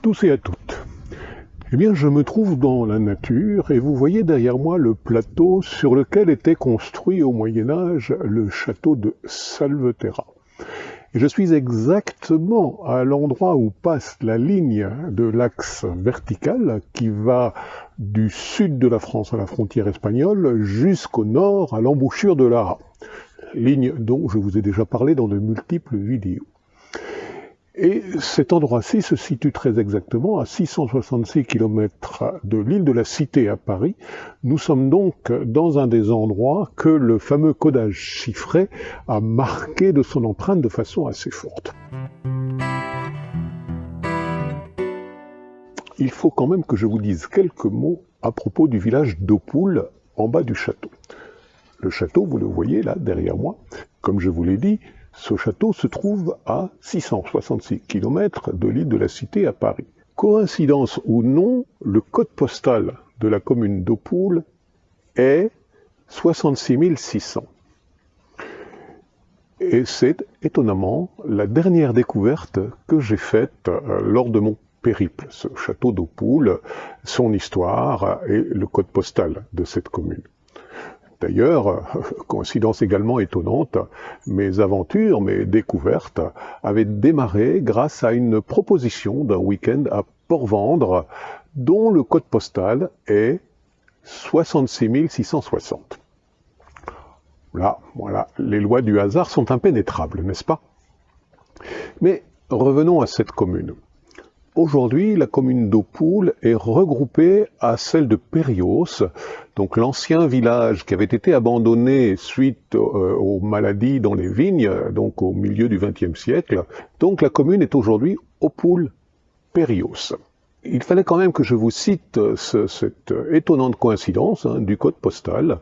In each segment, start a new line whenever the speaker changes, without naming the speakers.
tous et à toutes. Eh bien, je me trouve dans la nature et vous voyez derrière moi le plateau sur lequel était construit au Moyen Âge le château de Salveterra. Et je suis exactement à l'endroit où passe la ligne de l'axe vertical qui va du sud de la France à la frontière espagnole jusqu'au nord à l'embouchure de l'Ara, ligne dont je vous ai déjà parlé dans de multiples vidéos. Et cet endroit-ci se situe très exactement à 666 km de l'île de la Cité à Paris. Nous sommes donc dans un des endroits que le fameux codage chiffré a marqué de son empreinte de façon assez forte. Il faut quand même que je vous dise quelques mots à propos du village d'Opoul en bas du château. Le château, vous le voyez là derrière moi, comme je vous l'ai dit, ce château se trouve à 666 km de l'île de la Cité à Paris. Coïncidence ou non, le code postal de la commune d'Opoul est 66 600. Et c'est étonnamment la dernière découverte que j'ai faite euh, lors de mon périple, ce château d'Opoul, son histoire et le code postal de cette commune. D'ailleurs, coïncidence également étonnante, mes aventures, mes découvertes avaient démarré grâce à une proposition d'un week-end à Port-Vendre, dont le code postal est 66 660. Là, voilà, les lois du hasard sont impénétrables, n'est-ce pas? Mais revenons à cette commune. Aujourd'hui, la commune d'Opoul est regroupée à celle de Périos, donc l'ancien village qui avait été abandonné suite euh, aux maladies dans les vignes, donc au milieu du XXe siècle. Donc la commune est aujourd'hui Opoul-Périos. Il fallait quand même que je vous cite cette étonnante coïncidence hein, du code postal.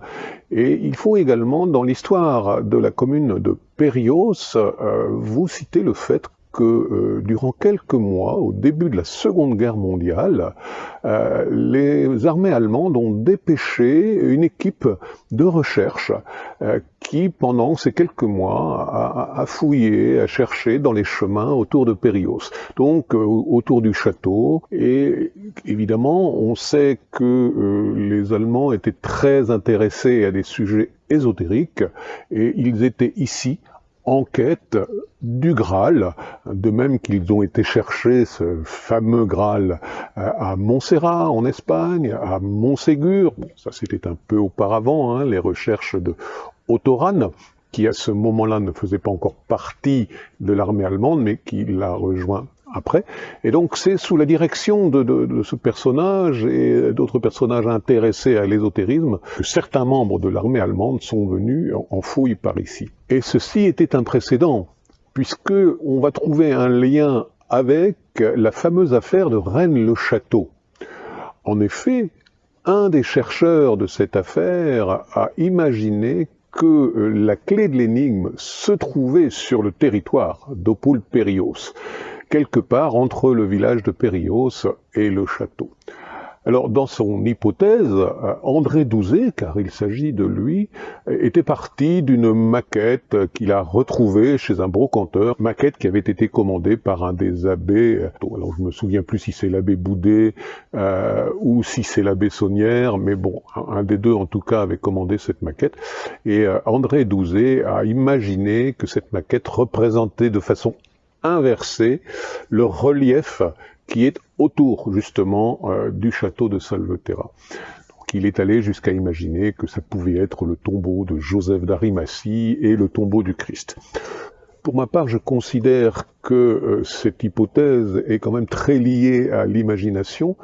Et il faut également, dans l'histoire de la commune de Périos, euh, vous citer le fait que euh, durant quelques mois, au début de la Seconde Guerre mondiale, euh, les armées allemandes ont dépêché une équipe de recherche euh, qui, pendant ces quelques mois, a, a, fouillé, a cherché dans les chemins autour de Périos, donc autour du château. Et évidemment, on sait que les Allemands étaient très intéressés à des sujets ésotériques, et ils étaient ici en quête du Graal, de même qu'ils ont été chercher ce fameux Graal euh, à Montserrat en Espagne, à Montségur, ça c'était un peu auparavant, hein, les recherches de Ottoran, qui à ce moment-là ne faisait pas encore partie de l'armée allemande, mais qui l'a rejoint après. Et donc c'est sous la direction de, ce personnage et d'autres personnages intéressés à l'ésotérisme que certains membres de l'armée allemande sont venus en fouille par ici. Et ceci était un précédent, puisque on va trouver un lien avec la fameuse affaire de Rennes-le-Château. En effet, un des chercheurs de cette affaire a imaginé que la clé de l'énigme se trouvait sur le territoire d'Opul-Périos quelque part entre le village de Périos et le château. Alors, dans son hypothèse, euh, André Douzet, car il s'agit de lui, était parti d'une maquette qu'il a retrouvée chez un brocanteur, maquette qui avait été commandée par un des abbés, alors je me souviens plus si c'est l'abbé Boudet euh, ou si c'est l'abbé Saunière, mais bon, un des deux en tout cas avait commandé cette maquette, et euh, André Douzet a imaginé que cette maquette représentait de façon inverser le relief qui est autour justement euh, du château de Salveterra. Il est allé jusqu'à imaginer que ça pouvait être le tombeau de Joseph d'Arimathie et le tombeau du Christ. Pour ma part, je considère que euh, cette hypothèse est quand même très liée à l'imagination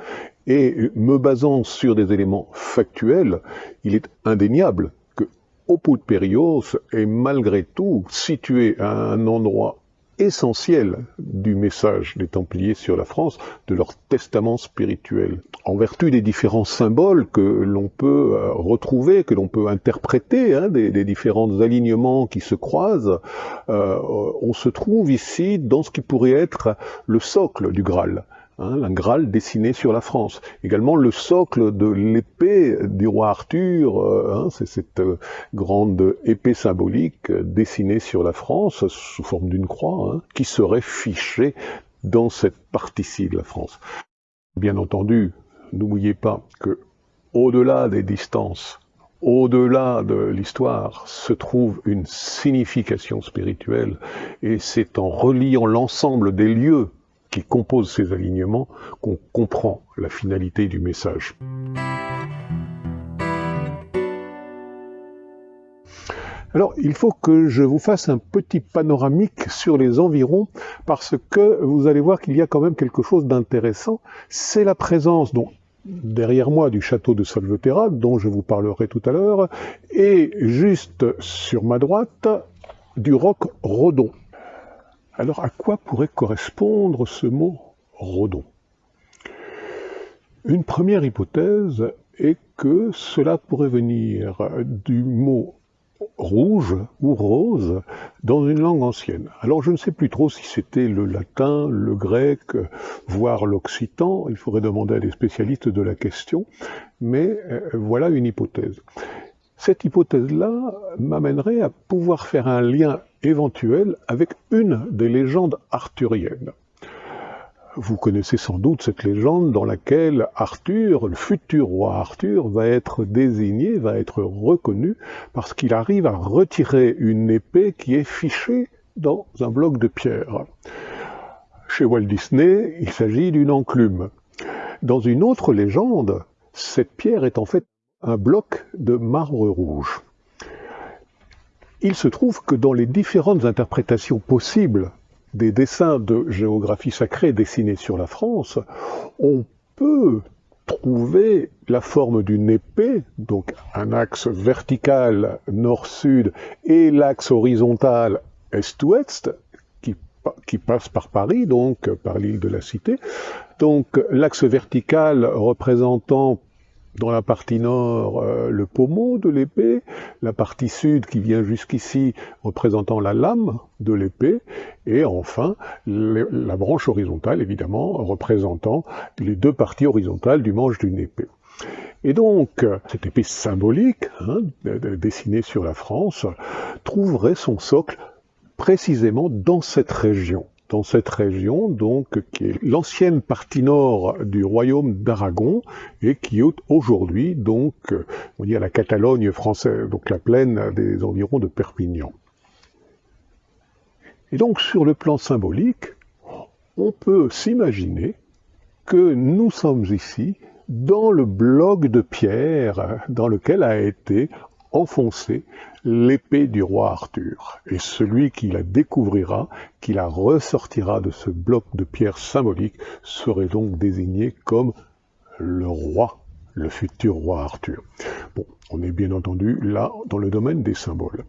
et me basant sur des éléments factuels, il est indéniable que Opulperios est malgré tout situé à un endroit essentiel du message des Templiers sur la France, de leur testament spirituel. En vertu des différents symboles que l'on peut euh, retrouver, que l'on peut interpréter, hein, des, différents alignements qui se croisent, euh, on se trouve ici dans ce qui pourrait être le socle du Graal. Hein, un Graal dessiné sur la France. Également le socle de l'épée du roi Arthur, euh, hein, c'est cette euh, grande épée symbolique euh, dessinée sur la France sous forme d'une croix, hein, qui serait fichée dans cette partie-ci de la France. Bien entendu, n'oubliez pas que au-delà des distances, au-delà de l'histoire, se trouve une signification spirituelle, et c'est en reliant l'ensemble des lieux qui composent ces alignements qu'on comprend la finalité du message. Alors, il faut que je vous fasse un petit panoramique sur les environs, parce que vous allez voir qu'il y a quand même quelque chose d'intéressant. C'est la présence, donc, derrière moi du château de Salveterra, dont je vous parlerai tout à l'heure, et juste sur ma droite, du roc Rodon. Alors, à quoi pourrait correspondre ce mot Rodon Une première hypothèse est que cela pourrait venir du mot rouge ou rose dans une langue ancienne. Alors je ne sais plus trop si c'était le latin, le grec, voire l'occitan, il faudrait demander à des spécialistes de la question, mais euh, voilà une hypothèse. Cette hypothèse-là m'amènerait à pouvoir faire un lien éventuel avec une des légendes arthuriennes. Vous connaissez sans doute cette légende dans laquelle Arthur, le futur roi Arthur, va être désigné, va être reconnu parce qu'il arrive à retirer une épée qui est fichée dans un bloc de pierre. Chez Walt Disney, il s'agit d'une enclume. Dans une autre légende, cette pierre est en fait un bloc de marbre rouge. Il se trouve que dans les différentes interprétations possibles des dessins de géographie sacrée dessinés sur la France, on peut trouver la forme d'une épée, donc un axe vertical nord-sud et l'axe horizontal est-ouest, qui, passe par Paris, donc par l'île de la Cité. Donc l'axe vertical représentant dans la partie nord euh, le pommeau de l'épée, la partie sud qui vient jusqu'ici représentant la lame de l'épée, et enfin la branche horizontale évidemment représentant les deux parties horizontales du manche d'une épée. Et donc, cette épée symbolique, hein, dessinée sur la France, trouverait son socle précisément dans cette région dans cette région, donc, qui est l'ancienne partie nord du royaume d'Aragon, et qui est aujourd'hui, donc, on dit la Catalogne française, donc la plaine des environs de Perpignan. Et donc, sur le plan symbolique, on peut s'imaginer que nous sommes ici dans le bloc de pierre dans lequel a été enfoncé l'épée du roi Arthur. Et celui qui la découvrira, qui la ressortira de ce bloc de pierre symbolique, serait donc désigné comme le roi, le futur roi Arthur. Bon, on est bien entendu là dans le domaine des symboles.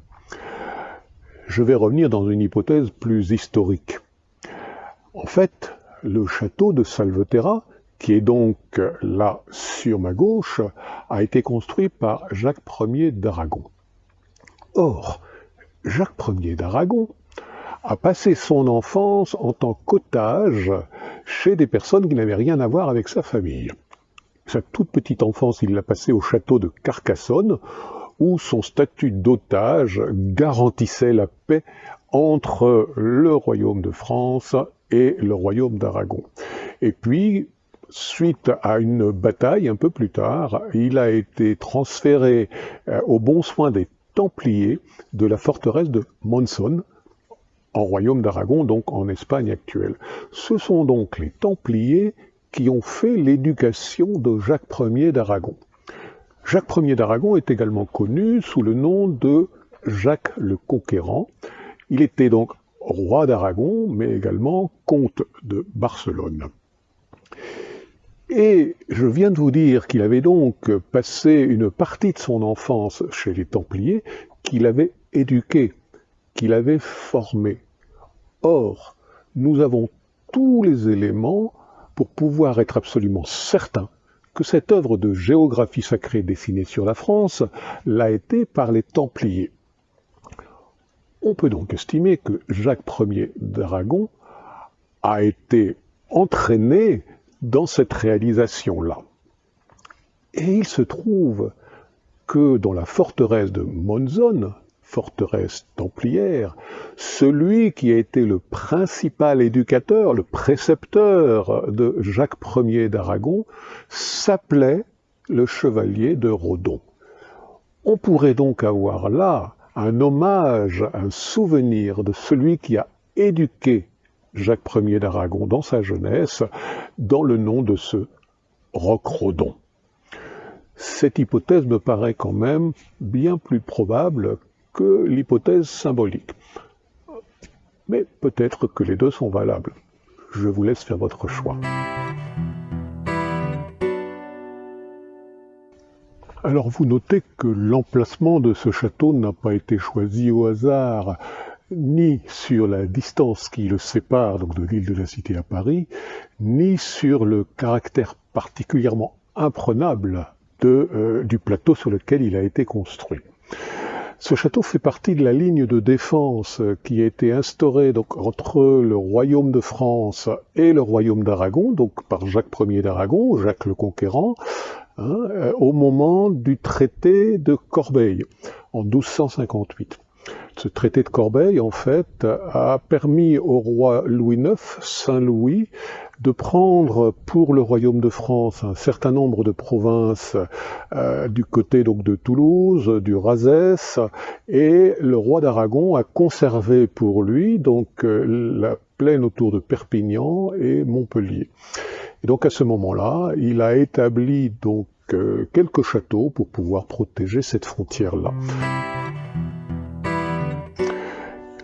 Je vais revenir dans une hypothèse plus historique. En fait, le château de Salveterra, qui est donc là sur ma gauche, a été construit par Jacques Ier d'Aragon. Or, Jacques Ier d'Aragon a passé son enfance en tant qu'otage chez des personnes qui n'avaient rien à voir avec sa famille. Sa toute petite enfance, il l'a passée au château de Carcassonne, où son statut d'otage garantissait la paix entre le royaume de France et le royaume d'Aragon. Et puis, suite à une bataille un peu plus tard, il a été transféré euh, au bon soin des Templiers de la forteresse de Monson, en royaume d'Aragon, donc en Espagne actuelle. Ce sont donc les Templiers qui ont fait l'éducation de Jacques Ier d'Aragon. Jacques Ier d'Aragon est également connu sous le nom de Jacques le Conquérant. Il était donc roi d'Aragon, mais également comte de Barcelone. Et je viens de vous dire qu'il avait donc passé une partie de son enfance chez les Templiers, qu'il avait éduqué, qu'il avait formé. Or, nous avons tous les éléments pour pouvoir être absolument certains que cette œuvre de géographie sacrée dessinée sur la France l'a été par les Templiers. On peut donc estimer que Jacques Ier d'Aragon a été entraîné dans cette réalisation-là. Et il se trouve que dans la forteresse de Monzon, forteresse templière, celui qui a été le principal éducateur, le précepteur de Jacques Ier d'Aragon, s'appelait le chevalier de Rodon. On pourrait donc avoir là un hommage, un souvenir de celui qui a éduqué Jacques Ier d'Aragon dans sa jeunesse, dans le nom de ce roc Rodon. Cette hypothèse me paraît quand même bien plus probable que l'hypothèse symbolique. Mais peut-être que les deux sont valables. Je vous laisse faire votre choix. Alors vous notez que l'emplacement de ce château n'a pas été choisi au hasard, ni sur la distance qui le sépare donc de l'île de la Cité à Paris, ni sur le caractère particulièrement imprenable euh, du plateau sur lequel il a été construit. Ce château fait partie de la ligne de défense qui a été instaurée donc, entre le royaume de France et le royaume d'Aragon, donc par Jacques Ier d'Aragon, Jacques le Conquérant, hein, euh, au moment du traité de Corbeil en 1258. Ce traité de Corbeil, en fait, a permis au roi Louis IX, Saint Louis, de prendre pour le royaume de France un certain nombre de provinces euh, du côté donc de Toulouse, du Razès, et le roi d'Aragon a conservé pour lui donc euh, la plaine autour de Perpignan et Montpellier. Et donc à ce moment-là, il a établi donc euh, quelques châteaux pour pouvoir protéger cette frontière-là.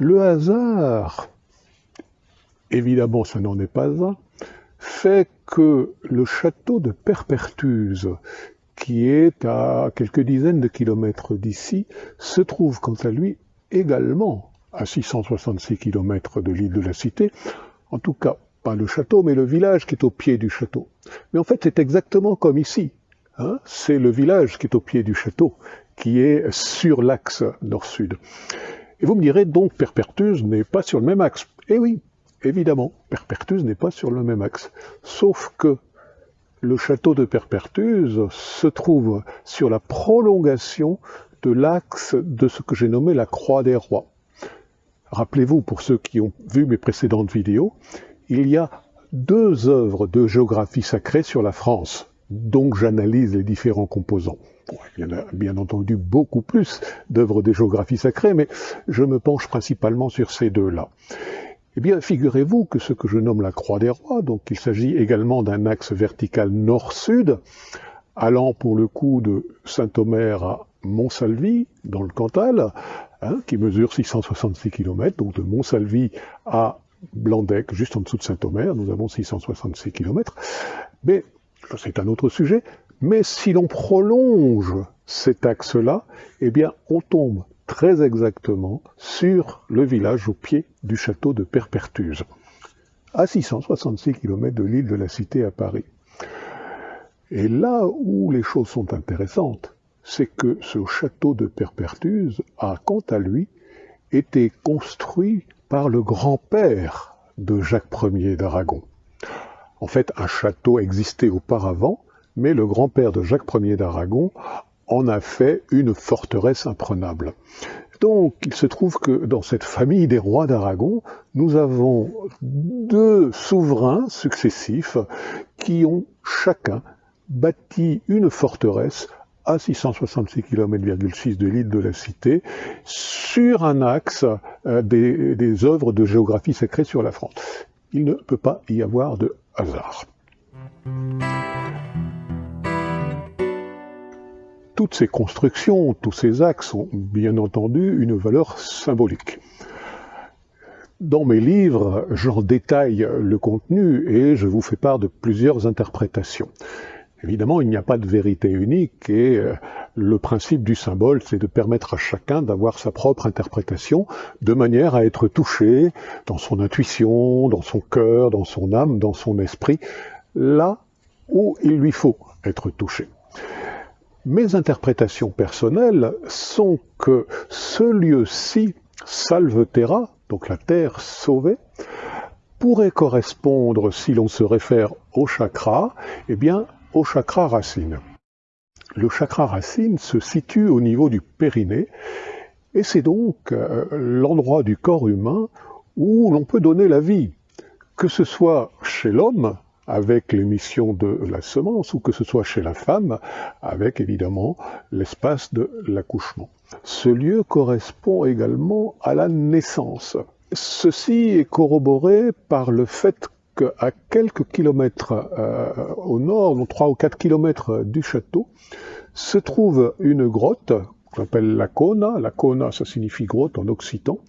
Le hasard, évidemment ce n'en est pas un, fait que le château de Perpertuse, qui est à quelques dizaines de kilomètres d'ici, se trouve quant à lui également à 666 kilomètres de l'île de la Cité, en tout cas pas le château, mais le village qui est au pied du château. Mais en fait, c'est exactement comme ici. Hein. c'est le village qui est au pied du château, qui est sur l'axe nord-sud. Et vous me direz donc Perpertuse n'est pas sur le même axe. Eh oui, évidemment, Perpertuse n'est pas sur le même axe. Sauf que le château de Perpertuse se trouve sur la prolongation de l'axe de ce que j'ai nommé la Croix des Rois. Rappelez-vous, pour ceux qui ont vu mes précédentes vidéos, il y a deux œuvres de géographie sacrée sur la France, donc j'analyse les différents composants. Il y en a bien entendu beaucoup plus d'œuvres de géographie sacrée, mais je me penche principalement sur ces deux-là. Eh bien, figurez-vous que ce que je nomme la croix des rois, donc il s'agit également d'un axe vertical nord-sud, allant pour le coup de Saint-Omer à Montsalvi, dans le Cantal, hein, qui mesure 666 km, donc de Montsalvi à Blandec, juste en dessous de Saint-Omer, nous avons 666 km. Mais c'est un autre sujet. Mais si l'on prolonge cet axe-là, eh bien, on tombe très exactement sur le village au pied du château de Perpertuse, à 666 km de l'île de la Cité à Paris. Et là où les choses sont intéressantes, c'est que ce château de Perpertuse a, quant à lui, été construit par le grand-père de Jacques Ier d'Aragon. En fait, un château existait auparavant, mais le grand-père de Jacques Ier d'Aragon en a fait une forteresse imprenable. Donc, il se trouve que dans cette famille des rois d'Aragon, nous avons deux souverains successifs qui ont chacun bâti une forteresse à 666 km de l'île de la Cité, sur un axe euh, des, des œuvres de géographie sacrée sur la France. Il ne peut pas y avoir de hasard toutes ces constructions, tous ces axes ont bien entendu une valeur symbolique. Dans mes livres, j'en détaille le contenu et je vous fais part de plusieurs interprétations. Évidemment, il n'y a pas de vérité unique et euh, le principe du symbole, c'est de permettre à chacun d'avoir sa propre interprétation de manière à être touché dans son intuition, dans son cœur, dans son âme, dans son esprit, là où il lui faut être touché. Mes interprétations personnelles sont que ce lieu-ci, Salve Terra, donc la terre sauvée, pourrait correspondre, si l'on se réfère au chakra, eh bien, au chakra racine. Le chakra racine se situe au niveau du périnée Et c'est donc euh, l'endroit du corps humain où l'on peut donner la vie, que ce soit chez l'homme, avec l'émission de la semence, ou que ce soit chez la femme, avec évidemment l'espace de l'accouchement. Ce lieu correspond également à la naissance. Ceci est corroboré par le fait qu'à quelques kilomètres euh, au nord, donc 3 ou 4 kilomètres du château, se trouve une grotte qu'on appelle la Kona. La Kona, ça signifie grotte en occitan.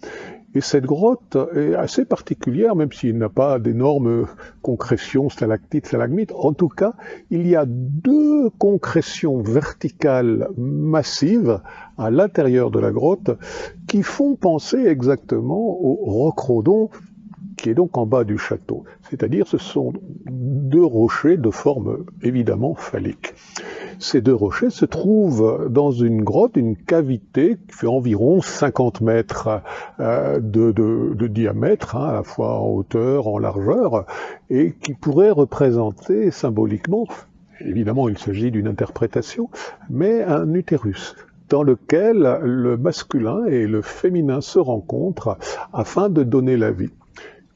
Et cette grotte est assez particulière, même s'il n'a pas d'énormes concrétions, stalactites, stalagmites. En tout cas, il y a deux concrétions verticales massives à l'intérieur de la grotte qui font penser exactement au roc-rodon qui est donc en bas du château. C'est-à-dire ce sont deux rochers de forme évidemment phallique. Ces deux rochers se trouvent dans une grotte, une cavité qui fait environ 50 mètres euh, de, diamètre, hein, à la fois en hauteur, en largeur, et qui pourrait représenter symboliquement, évidemment il s'agit d'une interprétation, mais un utérus dans lequel le masculin et le féminin se rencontrent afin de donner la vie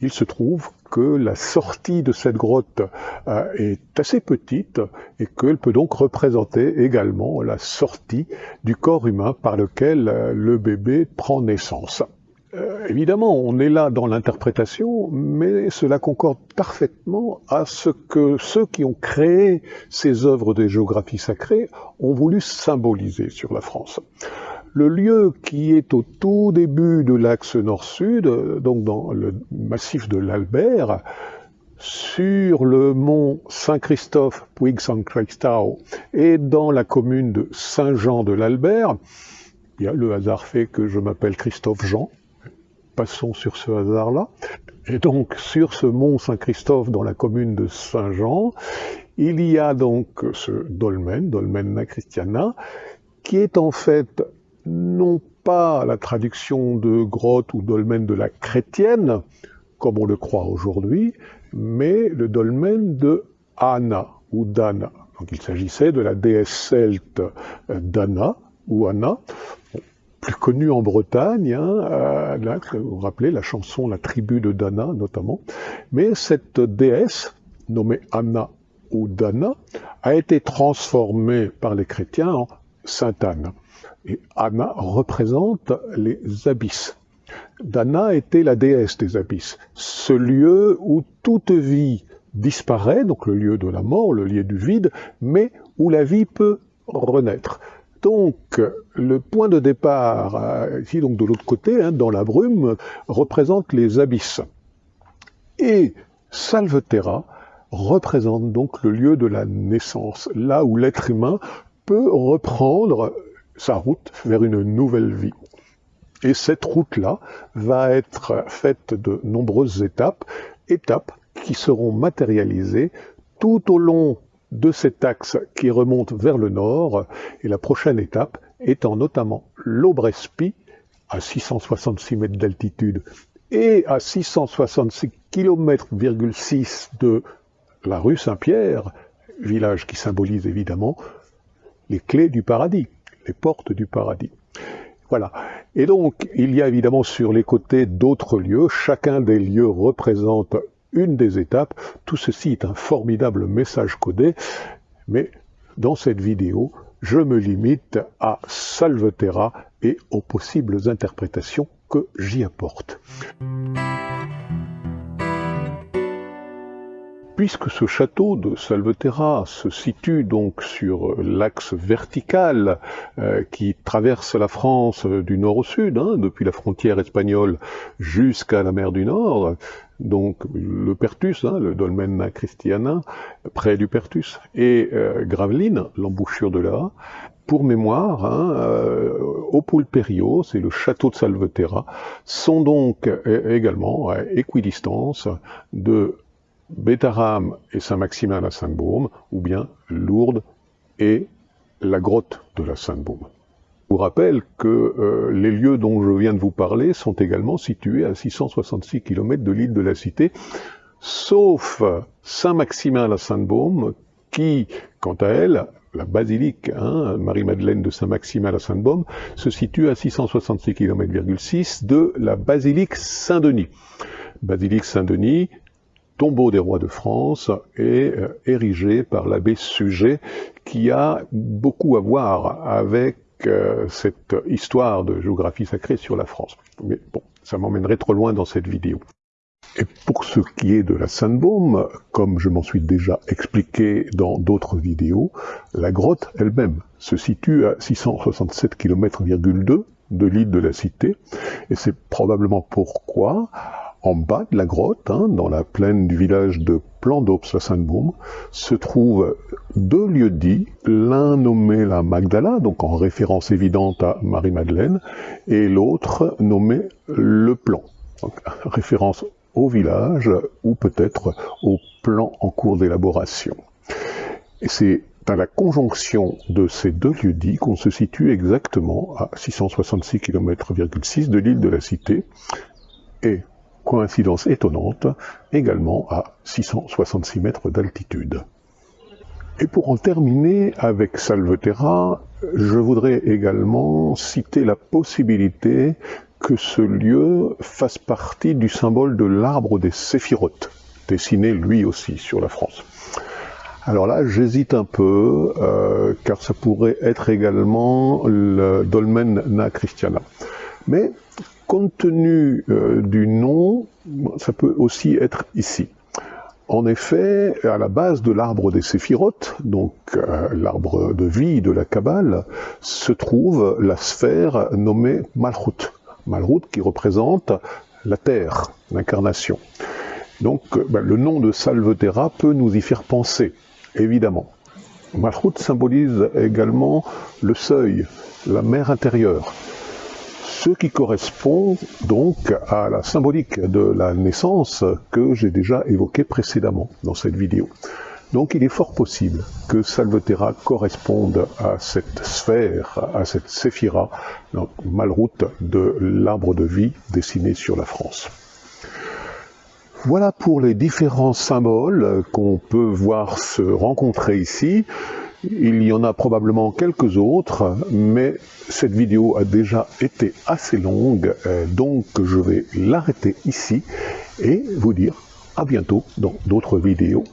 il se trouve que la sortie de cette grotte euh, est assez petite et qu'elle peut donc représenter également la sortie du corps humain par lequel euh, le bébé prend naissance. Euh, évidemment, on est là dans l'interprétation, mais cela concorde parfaitement à ce que ceux qui ont créé ces œuvres de géographie sacrée ont voulu symboliser sur la France. Le lieu qui est au tout début de l'axe nord-sud, donc dans le massif de l'Albert, sur le mont Saint-Christophe, Puig Saint Christophe, et dans la commune de Saint-Jean de l'Albert, le hasard fait que je m'appelle Christophe Jean. Passons sur ce hasard-là. Et donc, sur ce mont Saint-Christophe, dans la commune de Saint-Jean, il y a donc ce dolmen, dolmen Christiana, qui est en fait non pas la traduction de grotte ou dolmen de la chrétienne, comme on le croit aujourd'hui, mais le dolmen de Anna ou Dana. Donc il s'agissait de la déesse celte euh, Dana ou Anna, plus connue en Bretagne, hein, euh, vous vous rappelez la chanson La tribu de Dana notamment, mais cette déesse nommée Anna ou Dana a été transformée par les chrétiens en Sainte Anne. Anna représente les abysses. Dana était la déesse des abysses, ce lieu où toute vie disparaît, donc le lieu de la mort, le lieu du vide, mais où la vie peut renaître. Donc, le point de départ, euh, ici donc de l'autre côté, hein, dans la brume, représente les abysses. Et Salveterra représente donc le lieu de la naissance, là où l'être humain peut reprendre sa route vers une nouvelle vie. Et cette route-là va être faite de nombreuses étapes, étapes qui seront matérialisées tout au long de cet axe qui remonte vers le nord, et la prochaine étape étant notamment l'Aubrespi, à 666 mètres d'altitude, et à 666 km de la rue Saint-Pierre, village qui symbolise évidemment les clés du paradis portes du paradis. Voilà. Et donc, il y a évidemment sur les côtés d'autres lieux. Chacun des lieux représente une des étapes. Tout ceci est un formidable message codé. Mais dans cette vidéo, je me limite à Salveterra et aux possibles interprétations que j'y apporte. Puisque ce château de Salveterra se situe donc sur l'axe vertical euh, qui traverse la France du nord au sud, hein, depuis la frontière espagnole jusqu'à la mer du Nord, donc le Pertus, hein, le dolmen Christiana, près du Pertus, et euh, Gravelines, l'embouchure de là, pour mémoire, hein, euh, au c'est le château de Salveterra, sont donc également à équidistance de Bétaram et Saint-Maximin la Sainte-Baume, ou bien Lourdes et la grotte de la Sainte-Baume. Je vous rappelle que euh, les lieux dont je viens de vous parler sont également situés à 666 km de l'île de la Cité, sauf Saint-Maximin la Sainte-Baume, qui, quant à elle, la basilique hein, Marie-Madeleine de Saint-Maximin à Sainte-Baume, se situe à 666 km,6 de la basilique Saint-Denis. Basilique Saint-Denis, tombeau des rois de France, est euh, érigé par l'abbé Sujet, qui a beaucoup à voir avec euh, cette histoire de géographie sacrée sur la France. Mais bon, ça m'emmènerait trop loin dans cette vidéo. Et pour ce qui est de la Sainte-Baume, comme je m'en suis déjà expliqué dans d'autres vidéos, la grotte elle-même se situe à 667 km,2 de l'île de la Cité, et c'est probablement pourquoi en bas de la grotte, hein, dans la plaine du village de Plan d'Ops à Sainte-Baume, se trouvent deux lieux dits, l'un nommé la Magdala, donc en référence évidente à Marie-Madeleine, et l'autre nommé le Plan, donc référence au village ou peut-être au plan en cours d'élaboration. Et c'est à la conjonction de ces deux lieux dits qu'on se situe exactement à 666 km de l'île de la Cité coïncidence étonnante, également à 666 mètres d'altitude. Et pour en terminer avec Salveterra, je voudrais également citer la possibilité que ce lieu fasse partie du symbole de l'arbre des séphirotes, dessiné lui aussi sur la France. Alors là, j'hésite un peu, euh, car ça pourrait être également le dolmen na Christiana. Mais compte tenu euh, du nom, ça peut aussi être ici. En effet, à la base de l'arbre des séphirotes, donc euh, l'arbre de vie de la Kabbale, se trouve la sphère nommée Malchut. Malchut qui représente la terre, l'incarnation. Donc ben, le nom de Salveterra peut nous y faire penser, évidemment. Malchut symbolise également le seuil, la mer intérieure ce qui correspond donc à la symbolique de la naissance que j'ai déjà évoquée précédemment dans cette vidéo. Donc il est fort possible que Salveterra corresponde à cette sphère, à cette séphira, donc malroute de l'arbre de vie dessiné sur la France. Voilà pour les différents symboles qu'on peut voir se rencontrer ici. Il y en a probablement quelques autres, mais cette vidéo a déjà été assez longue, euh, donc je vais l'arrêter ici et vous dire à bientôt dans d'autres vidéos.